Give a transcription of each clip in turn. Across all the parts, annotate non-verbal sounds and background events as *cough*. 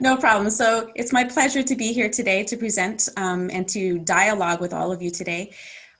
No problem. So it's my pleasure to be here today to present um, and to dialogue with all of you today.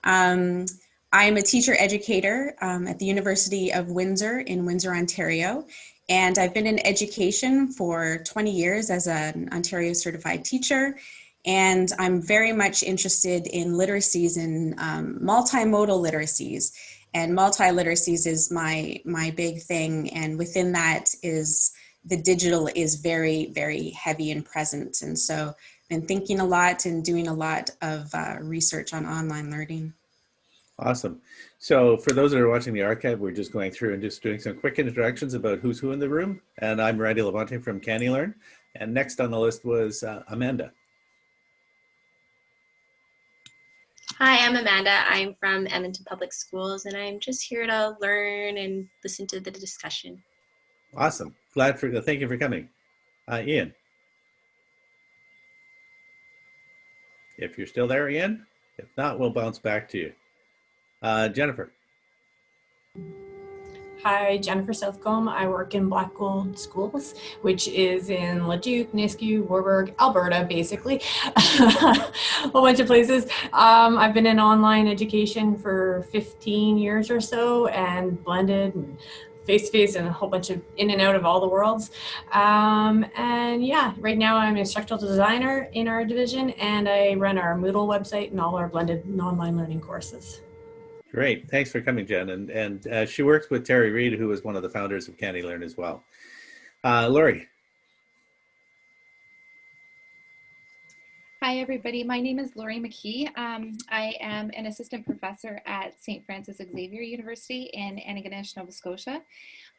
Um, I'm a teacher educator um, at the University of Windsor in Windsor, Ontario. And I've been in education for 20 years as an Ontario certified teacher. And I'm very much interested in literacies and um, multimodal literacies. And multi-literacies is my, my big thing. And within that is the digital is very, very heavy and present. And so I've been thinking a lot and doing a lot of uh, research on online learning. Awesome. So for those that are watching the archive, we're just going through and just doing some quick introductions about who's who in the room. And I'm Randy LaBonte from CANeLearn. And next on the list was uh, Amanda. Hi, I'm Amanda. I'm from Edmonton Public Schools, and I'm just here to learn and listen to the discussion. Awesome. Glad for, thank you for coming. Uh, Ian. If you're still there, Ian. If not, we'll bounce back to you. Uh, Jennifer. Hi, Jennifer Southcombe. I work in Blackgold Schools, which is in Leduc, Nisku, Warburg, Alberta, basically, *laughs* a whole bunch of places. Um, I've been in online education for 15 years or so and blended and face-to-face and a whole bunch of in and out of all the worlds. Um, and yeah, right now I'm an instructional designer in our division and I run our Moodle website and all our blended online learning courses. Great. Thanks for coming, Jen. And, and uh, she works with Terry Reid, who is one of the founders of CANeLearn as well. Uh, Lori. Hi, everybody. My name is Lori McKee. Um, I am an assistant professor at St. Francis Xavier University in Antigonish, Nova Scotia.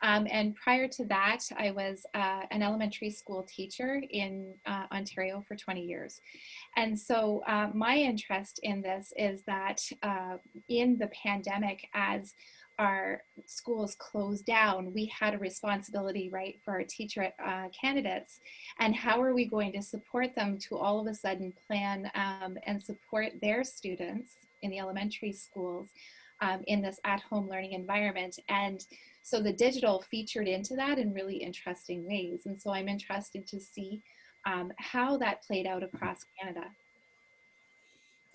Um, and prior to that, I was uh, an elementary school teacher in uh, Ontario for 20 years. And so uh, my interest in this is that uh, in the pandemic, as our schools closed down, we had a responsibility, right, for our teacher uh, candidates. And how are we going to support them to all of a sudden plan um, and support their students in the elementary schools um, in this at-home learning environment? And so the digital featured into that in really interesting ways. And so I'm interested to see um, how that played out across Canada.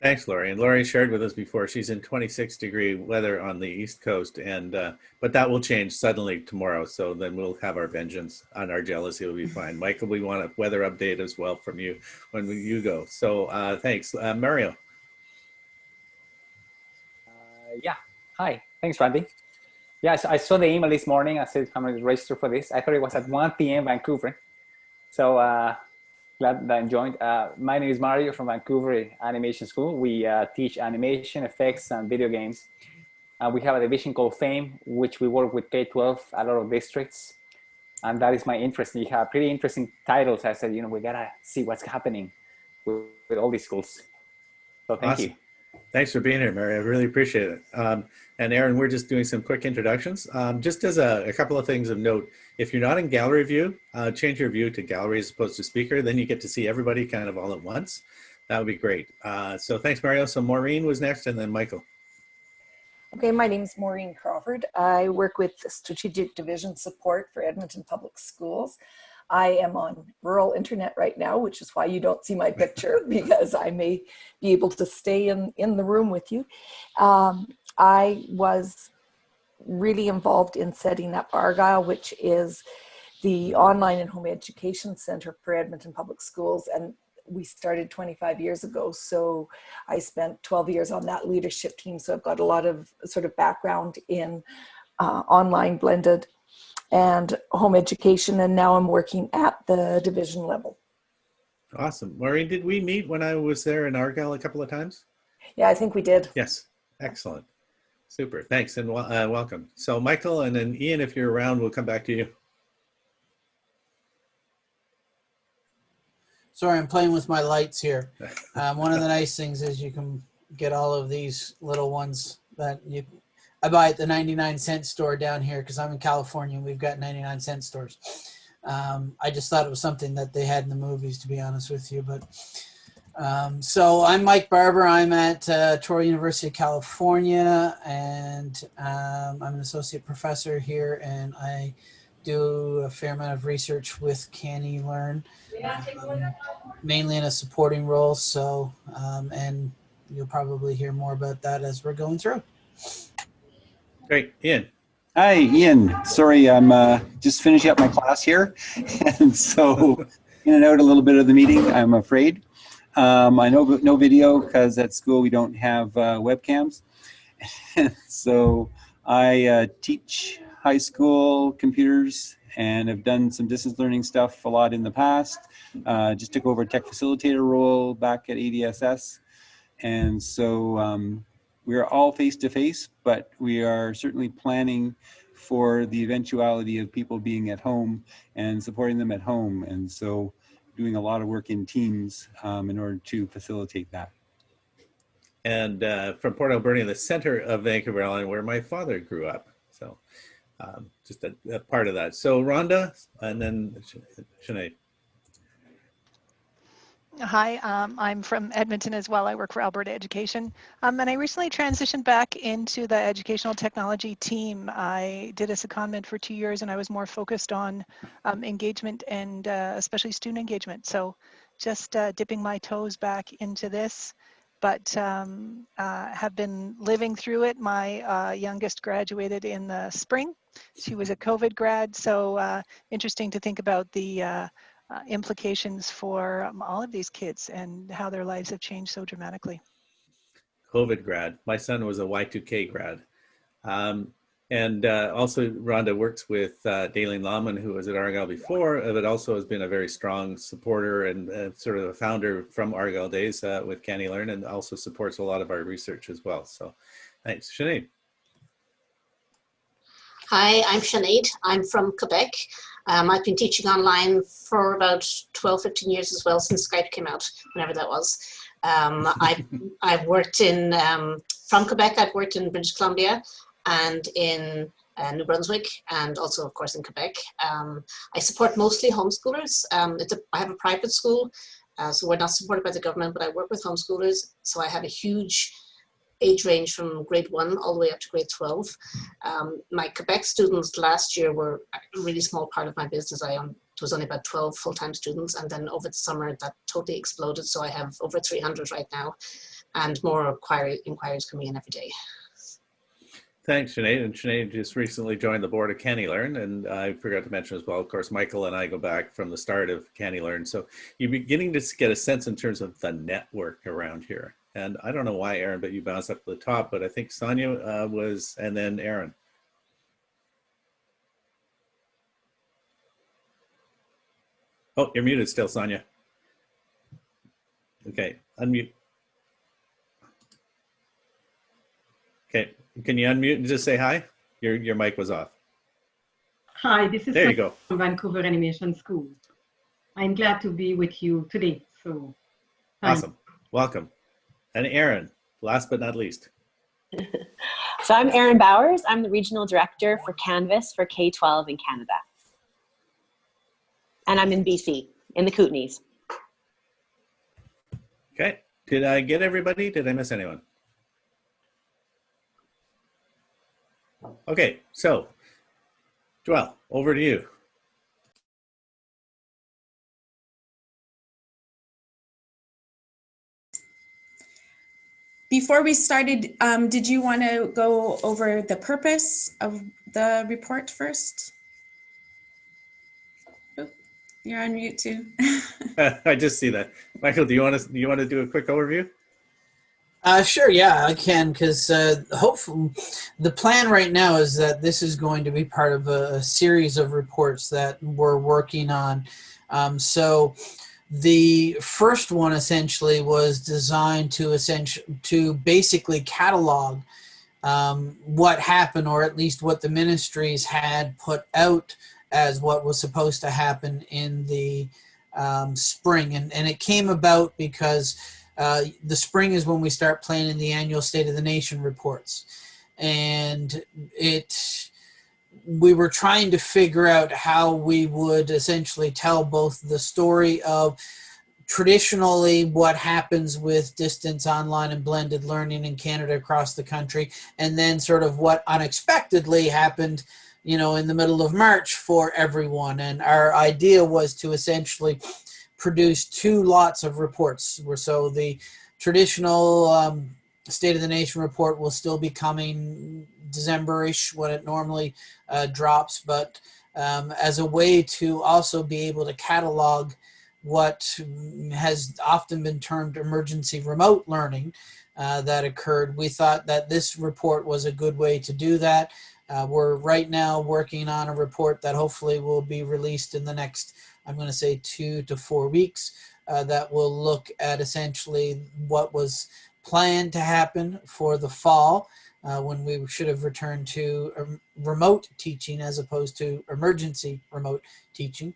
Thanks, Lori. And Lori shared with us before she's in 26 degree weather on the East Coast, and uh, but that will change suddenly tomorrow. So then we'll have our vengeance on our jealousy. Will be fine. *laughs* Michael, we want a weather update as well from you when you go. So uh, thanks, uh, Mario. Uh, yeah. Hi. Thanks, Randy. Yes, I saw the email this morning. I said, I'm going to register for this. I thought it was at 1 p.m. Vancouver. So uh, glad that I'm joined. Uh, my name is Mario from Vancouver Animation School. We uh, teach animation, effects, and video games. Uh, we have a division called FAME, which we work with K-12, a lot of districts. And that is my interest. You have pretty interesting titles. I said, you know, we gotta see what's happening with, with all these schools. So thank awesome. you. Thanks for being here, Mary. I really appreciate it. Um, and Erin, we're just doing some quick introductions. Um, just as a, a, couple of things of note, if you're not in gallery view, uh, change your view to gallery as opposed to speaker. Then you get to see everybody kind of all at once. That would be great. Uh, so thanks, Mario. So Maureen was next and then Michael. Okay, my name is Maureen Crawford. I work with Strategic Division Support for Edmonton Public Schools. I am on rural internet right now, which is why you don't see my picture *laughs* because I may be able to stay in, in the room with you. Um, I was really involved in setting up Argyle, which is the online and home education center for Edmonton Public Schools. And we started 25 years ago. So I spent 12 years on that leadership team. So I've got a lot of sort of background in uh, online blended and home education. And now I'm working at the division level. Awesome. Maureen, did we meet when I was there in Argyle a couple of times? Yeah, I think we did. Yes. Excellent. Super. Thanks and uh, welcome. So Michael and then Ian, if you're around, we'll come back to you. Sorry, I'm playing with my lights here. *laughs* Um, one of the nice things is you can get all of these little ones that you I buy at the 99 cent store down here because I'm in California and we've got 99 cent stores. Um, I just thought it was something that they had in the movies, to be honest with you. But um, so I'm Mike Barbour. I'm at uh, Touro University of California, and um, I'm an associate professor here, and I do a fair amount of research with CANeLearn, um, mainly in a supporting role. So, um, and you'll probably hear more about that as we're going through. Great, Ian. Hi, Ian. Sorry, I'm uh, just finishing up my class here. *laughs* and so in and out a little bit of the meeting, I'm afraid. Um, I know no video because at school we don't have uh, webcams. *laughs* so I uh, teach high school computers and have done some distance learning stuff a lot in the past. Uh, just took over a tech facilitator role back at ADSS. And so um, we're all face to face, but we are certainly planning for the eventuality of people being at home and supporting them at home. And so doing a lot of work in teams um, in order to facilitate that. And uh, from Port Alberni, the center of Vancouver Island, where my father grew up. So um, just a, a, part of that. So Rhonda and then Sinead. Hi, um, I'm from Edmonton as well. I work for Alberta Education. Um, and I recently transitioned back into the educational technology team. I did a secondment for two years and I was more focused on um, engagement and uh, especially student engagement. So just uh, dipping my toes back into this, but um, uh, have been living through it. My uh, youngest graduated in the spring. She was a COVID grad, so uh, interesting to think about the uh, implications for um, all of these kids and how their lives have changed so dramatically. COVID grad. My son was a Y2K grad. Um, and uh, also Rhonda works with uh, Daleen Lawman, who was at Argyle before, uh, but also has been a very strong supporter and uh, sort of a founder from Argyle days uh, with CANeLearn and also supports a lot of our research as well. So thanks. Sinead. Hi, I'm Sinead. I'm from Quebec. Um, I've been teaching online for about 12, 15 years as well since Skype came out, whenever that was. Um, *laughs* I've, I've worked in, um, from Quebec, I've worked in British Columbia and in uh, New Brunswick and also of course in Quebec. Um, I support mostly homeschoolers. Um, it's a, I have a private school, uh, so we're not supported by the government, but I work with homeschoolers. So I have a huge age range from grade one all the way up to grade 12. Um, my Quebec students last year were a really small part of my business. I um, was only about 12 full-time students and then over the summer that totally exploded. So I have over 300 right now and more inquiry, inquiries coming in every day. Thanks, Sinead. And Sinead just recently joined the board of CANeLearn. And I forgot to mention as well, of course, Michael and I go back from the start of CANeLearn. So you're beginning to get a sense in terms of the network around here. And I don't know why, Erin, but you bounced up to the top, but I think Sonia uh, was, and then Erin. Oh, you're muted still, Sonia. Okay, unmute. Okay, can you unmute and just say hi? Your, your mic was off. Hi, this is there you go. from Vancouver Animation School. I'm glad to be with you today. So, awesome. Welcome. And Erin, last but not least. *laughs* so I'm Erin Bowers. I'm the Regional Director for Canvas for K-12 in Canada. And I'm in BC, in the Kootenays. Okay. Did I get everybody? Did I miss anyone? Okay, so Joelle, over to you. Before we started, um, did you want to go over the purpose of the report first? Oh, you're on mute too. *laughs* *laughs* I just see that. Michael, do you want to do you want to do a quick overview? Uh, sure, yeah, I can, because uh, hopefully the plan right now is that this is going to be part of a, a series of reports that we're working on. Um, so the first one essentially was designed to essentially to basically catalog um, what happened or at least what the ministries had put out as what was supposed to happen in the um, spring. And, and it came about because uh, the spring is when we start planning the annual state of the nation reports. And it we were trying to figure out how we would essentially tell both the story of traditionally what happens with distance online and blended learning in Canada across the country and then sort of what unexpectedly happened you know, in the middle of March for everyone. And our idea was to essentially produce two lots of reports. So the traditional um, State of the Nation report will still be coming December-ish when it normally uh, drops, but um, as a way to also be able to catalog what has often been termed emergency remote learning uh, that occurred. We thought that this report was a good way to do that. Uh, we're right now working on a report that hopefully will be released in the next, I'm going to say two to four weeks, uh, that will look at essentially what was planned to happen for the fall uh, when we should have returned to remote teaching as opposed to emergency remote teaching.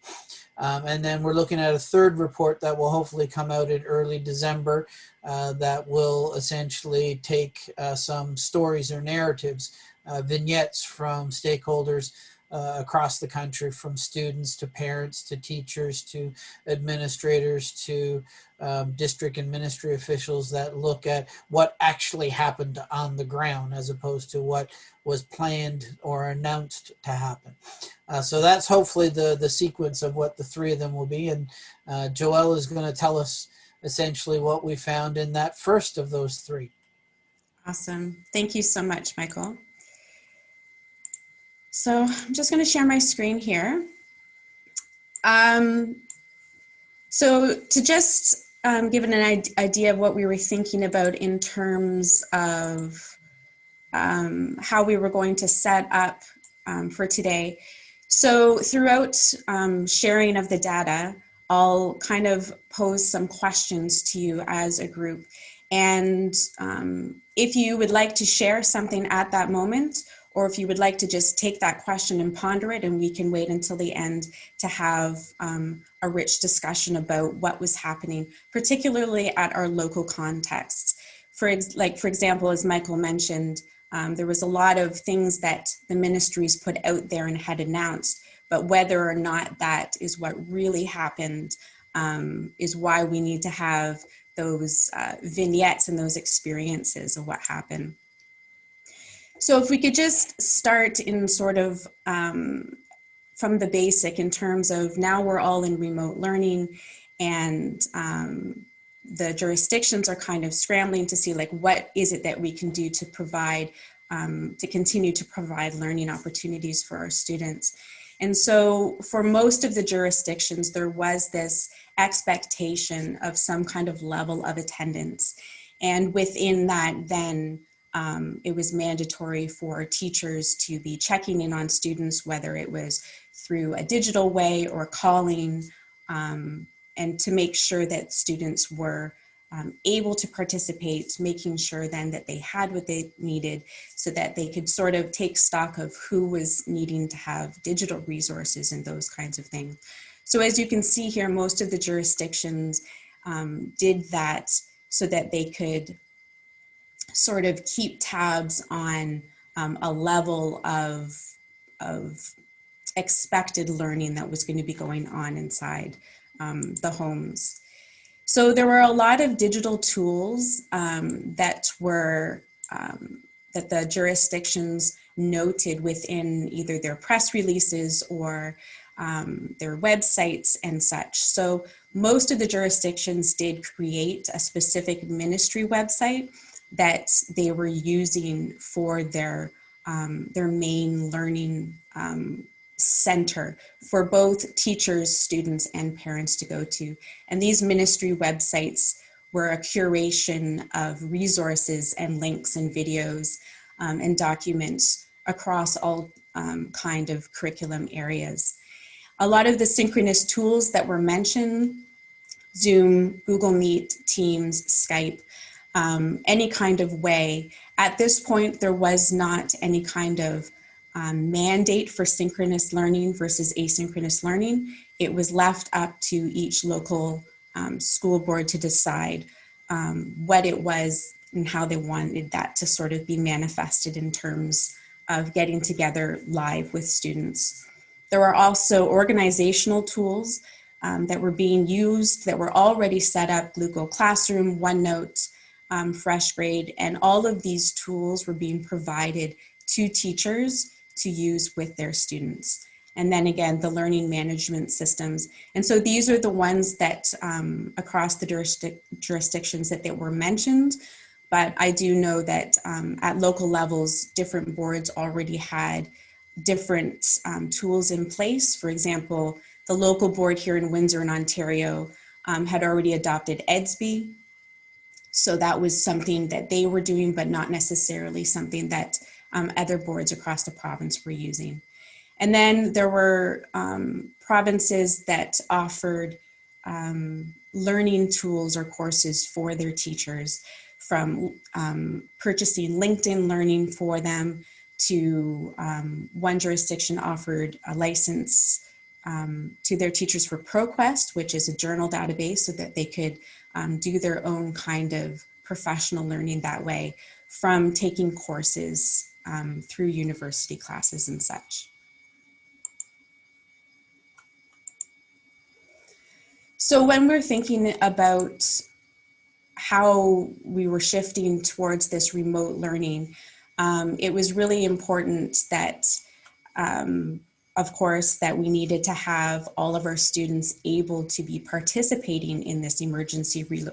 Um, and then we're looking at a third report that will hopefully come out in early December uh, that will essentially take uh, some stories or narratives, uh, vignettes from stakeholders uh, across the country from students to parents to teachers to administrators to um, district and ministry officials that look at what actually happened on the ground as opposed to what was planned or announced to happen. Uh, so that's hopefully the, the sequence of what the three of them will be. And uh, Joelle is going to tell us essentially what we found in that first of those three. Awesome. Thank you so much, Michael. So I'm just going to share my screen here. Um, so to just um, give an idea of what we were thinking about in terms of um, how we were going to set up um, for today. So throughout um, sharing of the data, I'll kind of pose some questions to you as a group. And um, if you would like to share something at that moment, or if you would like to just take that question and ponder it and we can wait until the end to have um, a rich discussion about what was happening, particularly at our local context. For like, for example, as Michael mentioned, um, there was a lot of things that the ministries put out there and had announced, but whether or not that is what really happened um, is why we need to have those uh, vignettes and those experiences of what happened. So if we could just start in sort of um, from the basic in terms of now we're all in remote learning and um, the jurisdictions are kind of scrambling to see like what is it that we can do to provide um, to continue to provide learning opportunities for our students. And so for most of the jurisdictions, there was this expectation of some kind of level of attendance. And within that, then um, it was mandatory for teachers to be checking in on students, whether it was through a digital way or calling, um, and to make sure that students were um, able to participate, making sure then that they had what they needed so that they could sort of take stock of who was needing to have digital resources and those kinds of things. So as you can see here, most of the jurisdictions um, did that so that they could sort of keep tabs on um, a level of, of expected learning that was going to be going on inside um, the homes. So there were a lot of digital tools um, that were, um, that the jurisdictions noted within either their press releases or um, their websites and such. So most of the jurisdictions did create a specific ministry website that they were using for their, um, their main learning um, center for both teachers, students, and parents to go to. And these ministry websites were a curation of resources and links and videos um, and documents across all um, kind of curriculum areas. A lot of the synchronous tools that were mentioned, Zoom, Google Meet, Teams, Skype, um, any kind of way. At this point, there was not any kind of um, mandate for synchronous learning versus asynchronous learning. It was left up to each local um, school board to decide um, what it was and how they wanted that to sort of be manifested in terms of getting together live with students. There were also organizational tools um, that were being used that were already set up, Google Classroom, OneNote, um, FreshGrade, and all of these tools were being provided to teachers to use with their students. And then again, the learning management systems. And so these are the ones that um, across the jurisdic jurisdictions that, that were mentioned. But I do know that um, at local levels, different boards already had different um, tools in place. For example, the local board here in Windsor in Ontario um, had already adopted Edsby. So that was something that they were doing, but not necessarily something that um, other boards across the province were using. And then there were um, provinces that offered um, learning tools or courses for their teachers from um, purchasing LinkedIn Learning for them to um, one jurisdiction offered a license um, to their teachers for ProQuest, which is a journal database so that they could um, do their own kind of professional learning that way from taking courses um, through university classes and such. So when we're thinking about how we were shifting towards this remote learning, um, it was really important that, um, of course, that we needed to have all of our students able to be participating in this emergency re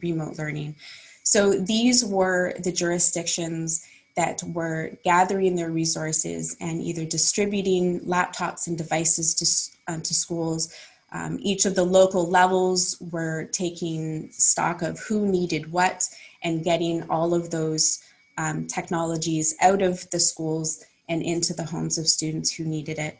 remote learning. So these were the jurisdictions that were gathering their resources and either distributing laptops and devices to, uh, to schools. Um, each of the local levels were taking stock of who needed what and getting all of those um, technologies out of the schools and into the homes of students who needed it.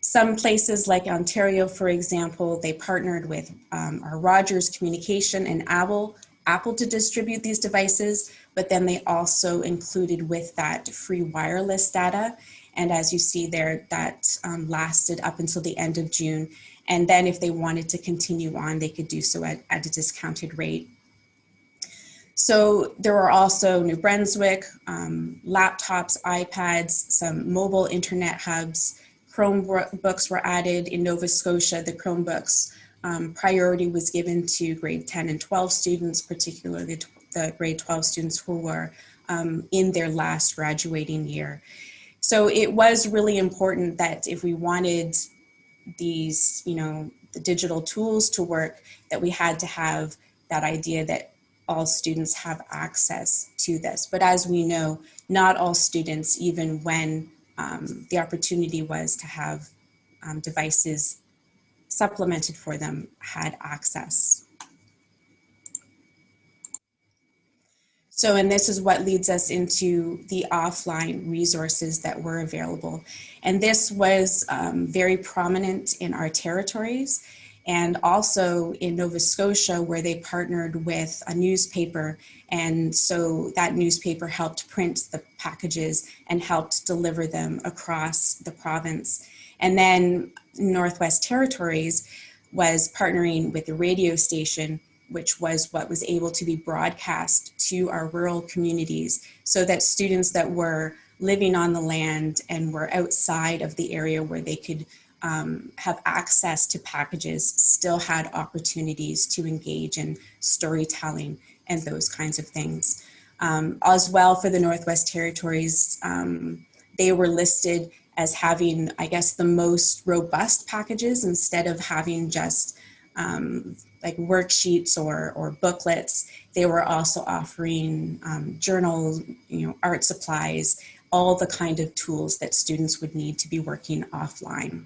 Some places like Ontario, for example, they partnered with um, our Rogers Communication and Apple, Apple to distribute these devices, but then they also included with that free wireless data. And as you see there, that um, lasted up until the end of June. And then if they wanted to continue on, they could do so at, at a discounted rate. So there were also New Brunswick, um, laptops, iPads, some mobile internet hubs, Chromebooks were added in Nova Scotia, the Chromebooks. Um, priority was given to grade 10 and 12 students, particularly the grade 12 students who were um, in their last graduating year. So it was really important that if we wanted these, you know, the digital tools to work, that we had to have that idea that all students have access to this. But as we know, not all students, even when um, the opportunity was to have um, devices supplemented for them, had access. So, and this is what leads us into the offline resources that were available. And this was um, very prominent in our territories and also in Nova Scotia where they partnered with a newspaper and so that newspaper helped print the packages and helped deliver them across the province. And then Northwest Territories was partnering with the radio station which was what was able to be broadcast to our rural communities so that students that were living on the land and were outside of the area where they could um, have access to packages still had opportunities to engage in storytelling and those kinds of things. Um, as well for the Northwest Territories, um, they were listed as having, I guess, the most robust packages instead of having just um, like worksheets or, or booklets. They were also offering um, journals, you know, art supplies, all the kind of tools that students would need to be working offline.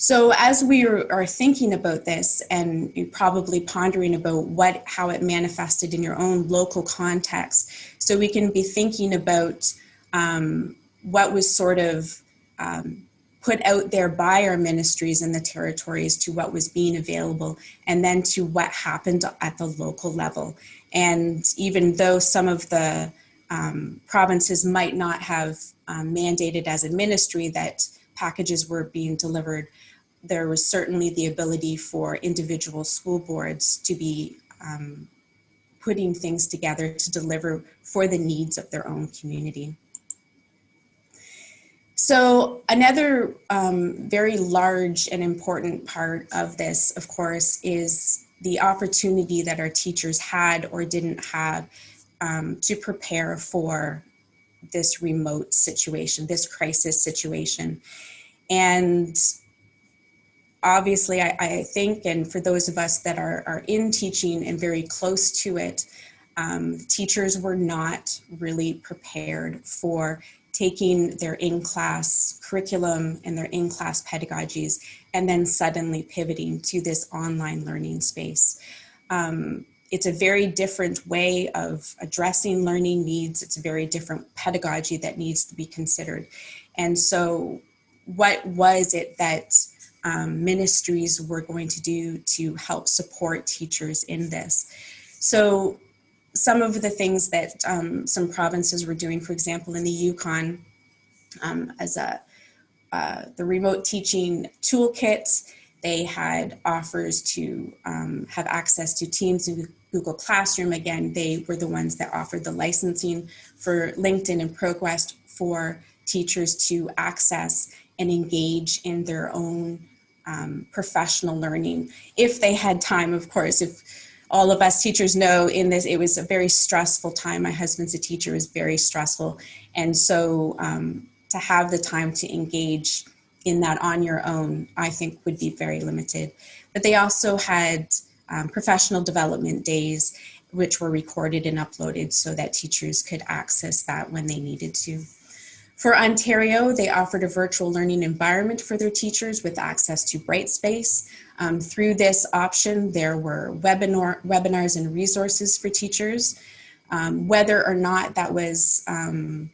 So as we are thinking about this and probably pondering about what how it manifested in your own local context, so we can be thinking about um, what was sort of um, put out there by our ministries in the territories to what was being available and then to what happened at the local level. And even though some of the um, provinces might not have um, mandated as a ministry that packages were being delivered, there was certainly the ability for individual school boards to be um, putting things together to deliver for the needs of their own community. So another um, very large and important part of this, of course, is the opportunity that our teachers had or didn't have um, to prepare for this remote situation, this crisis situation. And obviously, I, I, think, and for those of us that are, are in teaching and very close to it, um, teachers were not really prepared for taking their in-class curriculum and their in-class pedagogies and then suddenly pivoting to this online learning space. Um, it's a very different way of addressing learning needs. It's a very different pedagogy that needs to be considered. And so what was it that um, ministries were going to do to help support teachers in this? So some of the things that um, some provinces were doing, for example, in the Yukon, um, as a uh, the remote teaching toolkit, they had offers to um, have access to Teams and Google Classroom. Again, they were the ones that offered the licensing for LinkedIn and ProQuest for teachers to access and engage in their own um, professional learning. If they had time, of course, if all of us teachers know in this, it was a very stressful time. My husband's a teacher, was very stressful. And so um, to have the time to engage in that on your own, I think would be very limited. But they also had um, professional development days, which were recorded and uploaded so that teachers could access that when they needed to. For Ontario, they offered a virtual learning environment for their teachers with access to Brightspace. Um, through this option, there were webinar, webinars and resources for teachers. Um, whether or not that was um,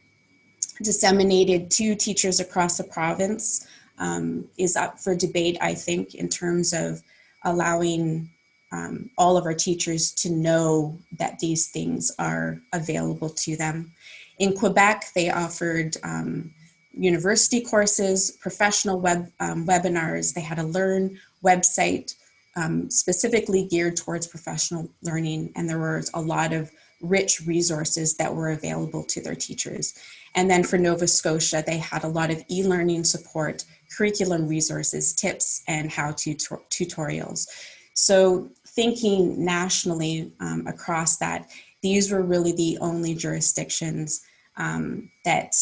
disseminated to teachers across the province um, is up for debate, I think, in terms of allowing um, all of our teachers to know that these things are available to them. In Quebec, they offered um, university courses, professional web um, webinars. They had a Learn website um, specifically geared towards professional learning, and there was a lot of rich resources that were available to their teachers. And then for Nova Scotia, they had a lot of e-learning support, curriculum resources, tips, and how-to tutorials. So thinking nationally um, across that, these were really the only jurisdictions um, that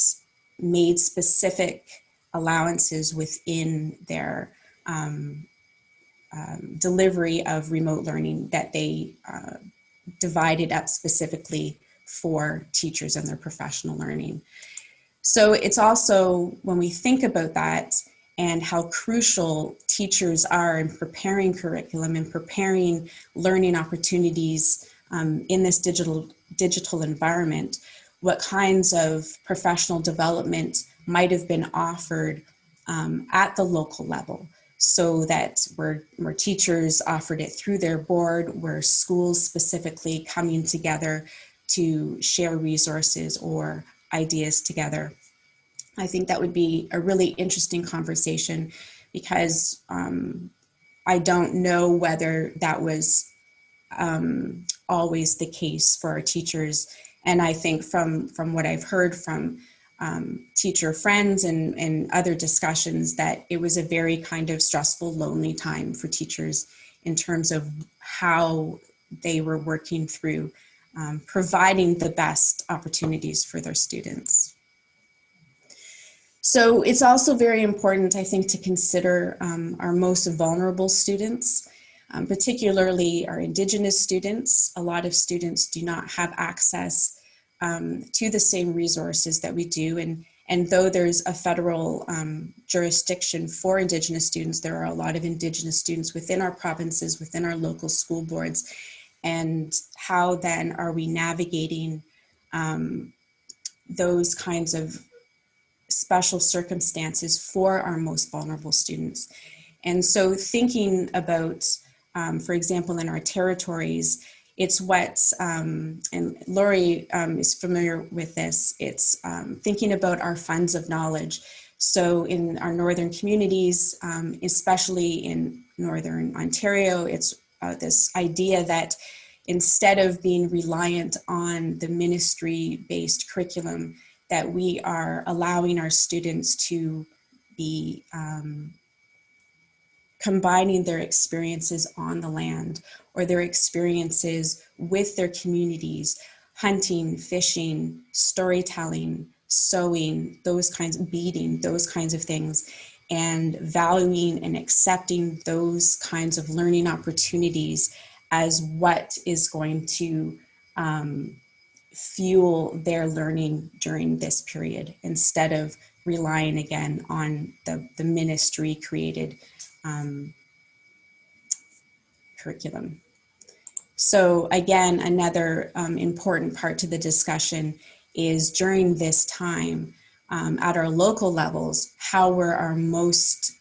made specific allowances within their um, um, delivery of remote learning that they uh, divided up specifically for teachers and their professional learning. So it's also, when we think about that and how crucial teachers are in preparing curriculum and preparing learning opportunities um, in this digital, digital environment, what kinds of professional development might have been offered um, at the local level so that where, where teachers offered it through their board, where schools specifically coming together to share resources or ideas together. I think that would be a really interesting conversation because um, I don't know whether that was um, always the case for our teachers. And I think from, from what I've heard from um, teacher friends and, and other discussions that it was a very kind of stressful, lonely time for teachers in terms of how they were working through um, providing the best opportunities for their students. So it's also very important, I think, to consider um, our most vulnerable students, um, particularly our Indigenous students. A lot of students do not have access um, to the same resources that we do. And, and though there's a federal um, jurisdiction for Indigenous students, there are a lot of Indigenous students within our provinces, within our local school boards, and how then are we navigating um, those kinds of special circumstances for our most vulnerable students. And so thinking about, um, for example, in our territories, it's what, um, and Lori um, is familiar with this, it's um, thinking about our funds of knowledge. So in our northern communities, um, especially in Northern Ontario, it's uh, this idea that instead of being reliant on the ministry-based curriculum, that we are allowing our students to be um, combining their experiences on the land or their experiences with their communities hunting, fishing, storytelling, sewing, those kinds of beading, those kinds of things, and valuing and accepting those kinds of learning opportunities as what is going to um, fuel their learning during this period instead of relying again on the, the ministry created um, curriculum. So again, another um, important part to the discussion is during this time um, at our local levels, how were our most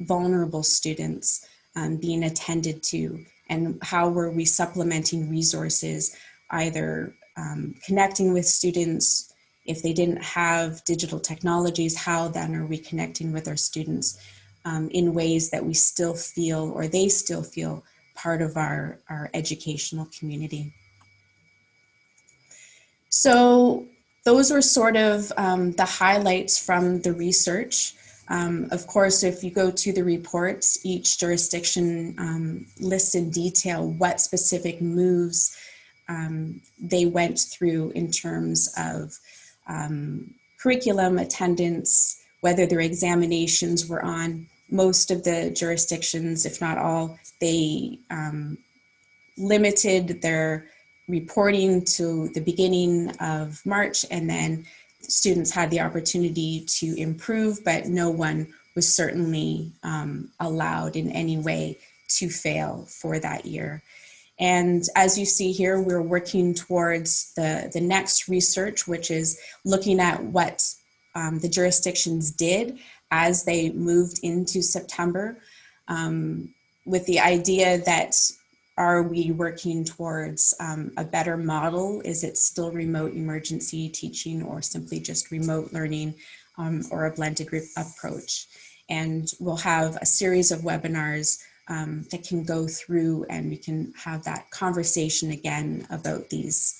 vulnerable students um, being attended to and how were we supplementing resources, either um, connecting with students, if they didn't have digital technologies, how then are we connecting with our students um, in ways that we still feel or they still feel part of our, our educational community. So those were sort of um, the highlights from the research. Um, of course, if you go to the reports, each jurisdiction um, lists in detail what specific moves um, they went through in terms of um, curriculum, attendance, whether their examinations were on. Most of the jurisdictions, if not all, they um, limited their reporting to the beginning of March and then students had the opportunity to improve, but no one was certainly um, allowed in any way to fail for that year. And as you see here, we're working towards the, the next research, which is looking at what um, the jurisdictions did as they moved into September um, with the idea that are we working towards um, a better model? Is it still remote emergency teaching or simply just remote learning um, or a blended approach? And we'll have a series of webinars um, that can go through and we can have that conversation again about these